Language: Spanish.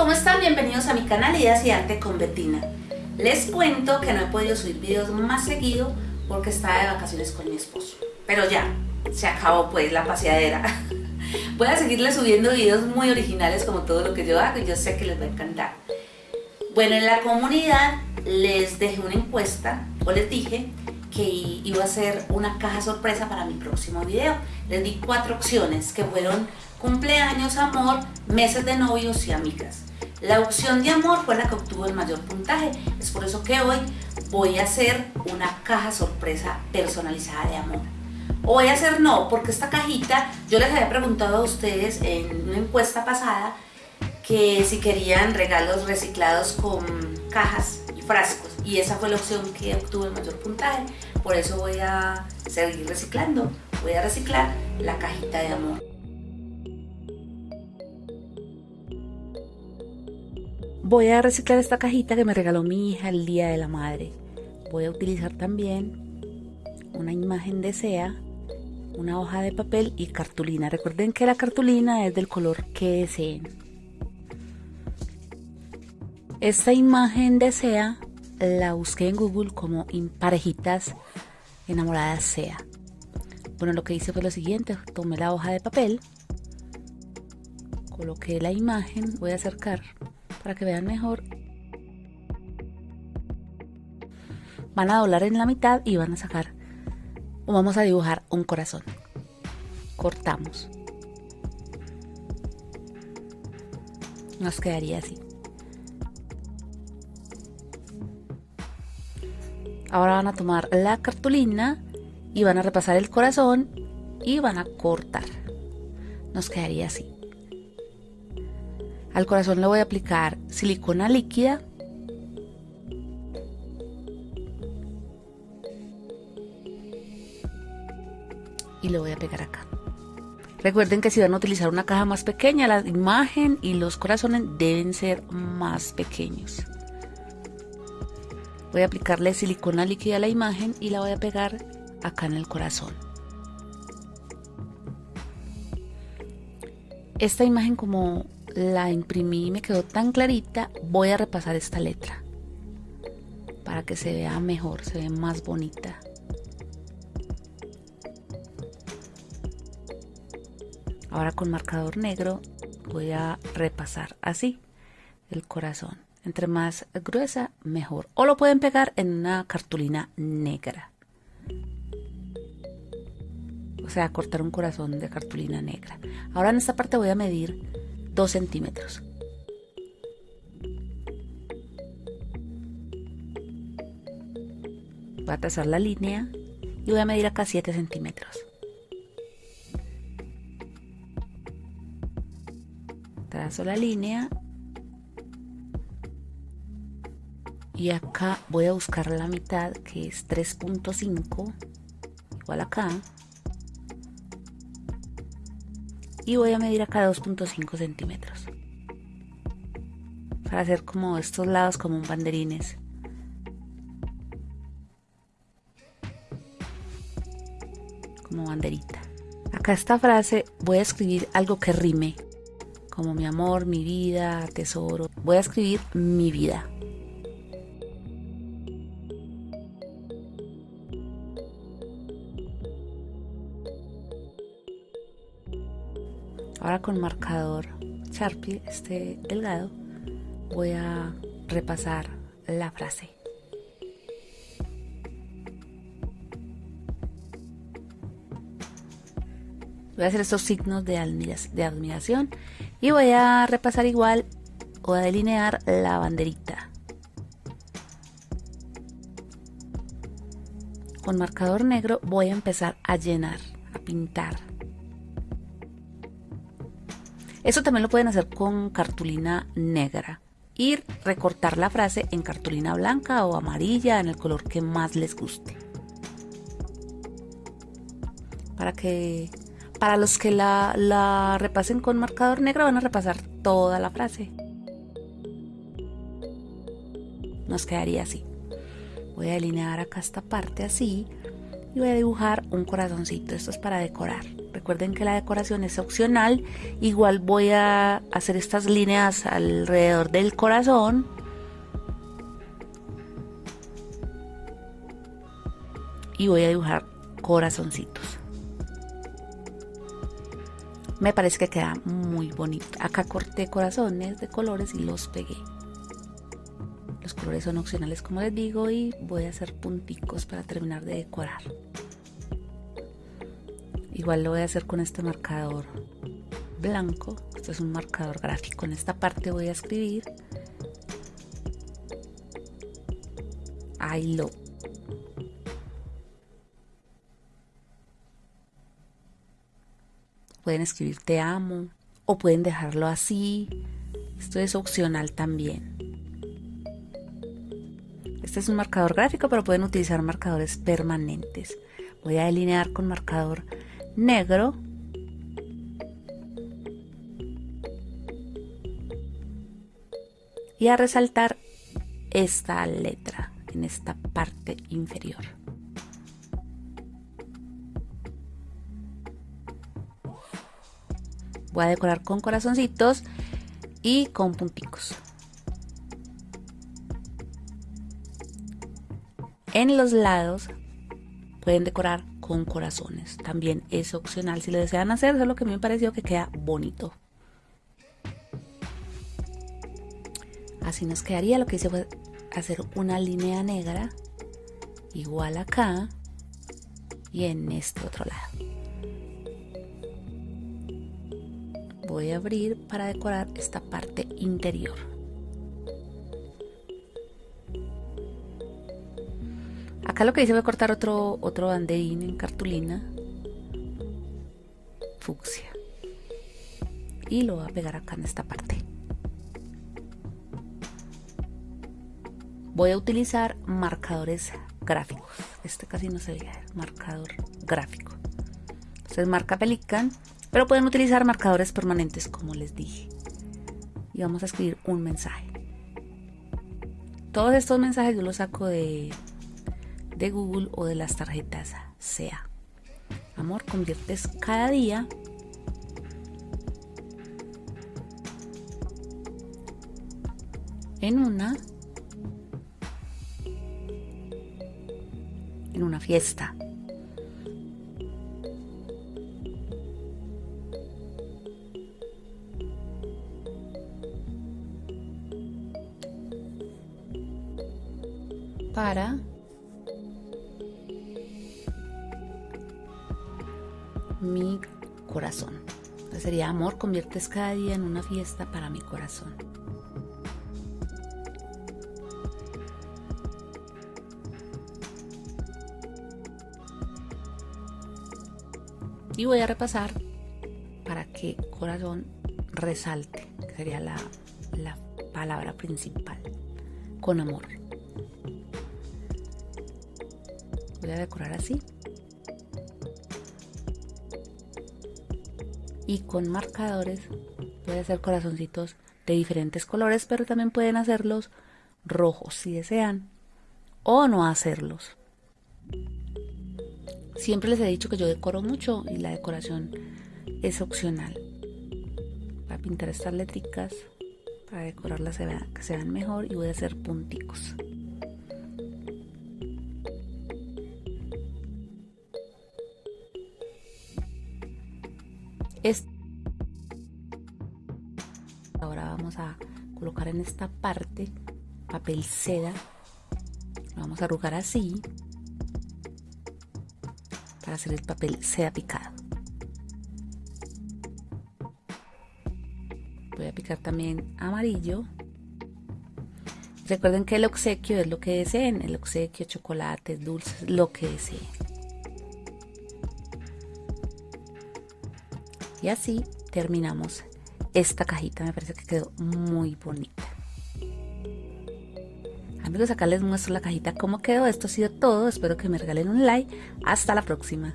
¿cómo están? Bienvenidos a mi canal Ideas y Arte con Betina. Les cuento que no he podido subir videos más seguido porque estaba de vacaciones con mi esposo. Pero ya, se acabó pues la paseadera. Voy a seguirles subiendo videos muy originales como todo lo que yo hago y yo sé que les va a encantar. Bueno, en la comunidad les dejé una encuesta o les dije que iba a hacer una caja sorpresa para mi próximo video. Les di cuatro opciones que fueron cumpleaños, amor, meses de novios y amigas. La opción de amor fue la que obtuvo el mayor puntaje, es por eso que hoy voy a hacer una caja sorpresa personalizada de amor. O voy a hacer no, porque esta cajita, yo les había preguntado a ustedes en una encuesta pasada que si querían regalos reciclados con cajas y frascos y esa fue la opción que obtuvo el mayor puntaje, por eso voy a seguir reciclando, voy a reciclar la cajita de amor. Voy a reciclar esta cajita que me regaló mi hija el Día de la Madre. Voy a utilizar también una imagen de SEA, una hoja de papel y cartulina. Recuerden que la cartulina es del color que deseen. Esta imagen de SEA la busqué en Google como parejitas enamoradas SEA. Bueno, lo que hice fue lo siguiente, tomé la hoja de papel, coloqué la imagen, voy a acercar para que vean mejor. Van a doblar en la mitad y van a sacar o vamos a dibujar un corazón. Cortamos. Nos quedaría así. Ahora van a tomar la cartulina y van a repasar el corazón y van a cortar. Nos quedaría así. Al corazón le voy a aplicar silicona líquida. Y lo voy a pegar acá. Recuerden que si van a utilizar una caja más pequeña, la imagen y los corazones deben ser más pequeños. Voy a aplicarle silicona líquida a la imagen y la voy a pegar acá en el corazón. Esta imagen como la imprimí y me quedó tan clarita, voy a repasar esta letra para que se vea mejor, se ve más bonita. Ahora con marcador negro voy a repasar así el corazón. Entre más gruesa, mejor. O lo pueden pegar en una cartulina negra. O sea, cortar un corazón de cartulina negra. Ahora en esta parte voy a medir 2 centímetros. Voy a trazar la línea y voy a medir acá 7 centímetros. Trazo la línea y acá voy a buscar la mitad que es 3.5 igual acá. Y voy a medir acá 2.5 centímetros. Para hacer como estos lados como un banderines. Como banderita. Acá esta frase voy a escribir algo que rime. Como mi amor, mi vida, tesoro. Voy a escribir mi vida Ahora con marcador Sharpie, este delgado, voy a repasar la frase. Voy a hacer estos signos de admiración y voy a repasar igual o a delinear la banderita. Con marcador negro voy a empezar a llenar, a pintar eso también lo pueden hacer con cartulina negra y recortar la frase en cartulina blanca o amarilla en el color que más les guste. Para que para los que la, la repasen con marcador negro van a repasar toda la frase. Nos quedaría así. Voy a delinear acá esta parte así y voy a dibujar un corazoncito. Esto es para decorar recuerden que la decoración es opcional. Igual voy a hacer estas líneas alrededor del corazón. Y voy a dibujar corazoncitos. Me parece que queda muy bonito. Acá corté corazones de colores y los pegué. Los colores son opcionales como les digo y voy a hacer punticos para terminar de decorar. Igual lo voy a hacer con este marcador blanco. Esto es un marcador gráfico. En esta parte voy a escribir I love. Pueden escribir te amo o pueden dejarlo así. Esto es opcional también. Este es un marcador gráfico, pero pueden utilizar marcadores permanentes. Voy a delinear con marcador negro. Y a resaltar esta letra en esta parte inferior. Voy a decorar con corazoncitos y con punticos. En los lados pueden decorar con corazones. También es opcional si lo desean hacer, solo que me pareció que queda bonito. Así nos quedaría. Lo que hice fue hacer una línea negra igual acá y en este otro lado. voy a abrir para decorar esta parte interior. Acá lo que hice fue cortar otro, otro banderín en cartulina fucsia y lo voy a pegar acá en esta parte. Voy a utilizar marcadores gráficos. Este casi no se ve, marcador gráfico. Entonces marca Pelican pero pueden utilizar marcadores permanentes como les dije. Y vamos a escribir un mensaje. Todos estos mensajes yo los saco de, de Google o de las tarjetas SEA. Amor, conviertes cada día en una en una fiesta. para mi corazón. sería amor, conviertes cada día en una fiesta para mi corazón. Y voy a repasar para que corazón resalte, que sería la, la palabra principal, con amor. voy a decorar así y con marcadores a hacer corazoncitos de diferentes colores pero también pueden hacerlos rojos si desean o no hacerlos. Siempre les he dicho que yo decoro mucho y la decoración es opcional. Para pintar estas letricas para decorarlas que se vean mejor y voy a hacer punticos colocar en esta parte papel seda. Lo vamos a arrugar así para hacer el papel seda picado. Voy a picar también amarillo. Recuerden que el obsequio es lo que deseen, el obsequio, chocolates, dulces, lo que deseen. Y así terminamos esta cajita. Me parece que quedó muy bonita. Amigos, acá les muestro la cajita cómo quedó. Esto ha sido todo. Espero que me regalen un like. Hasta la próxima.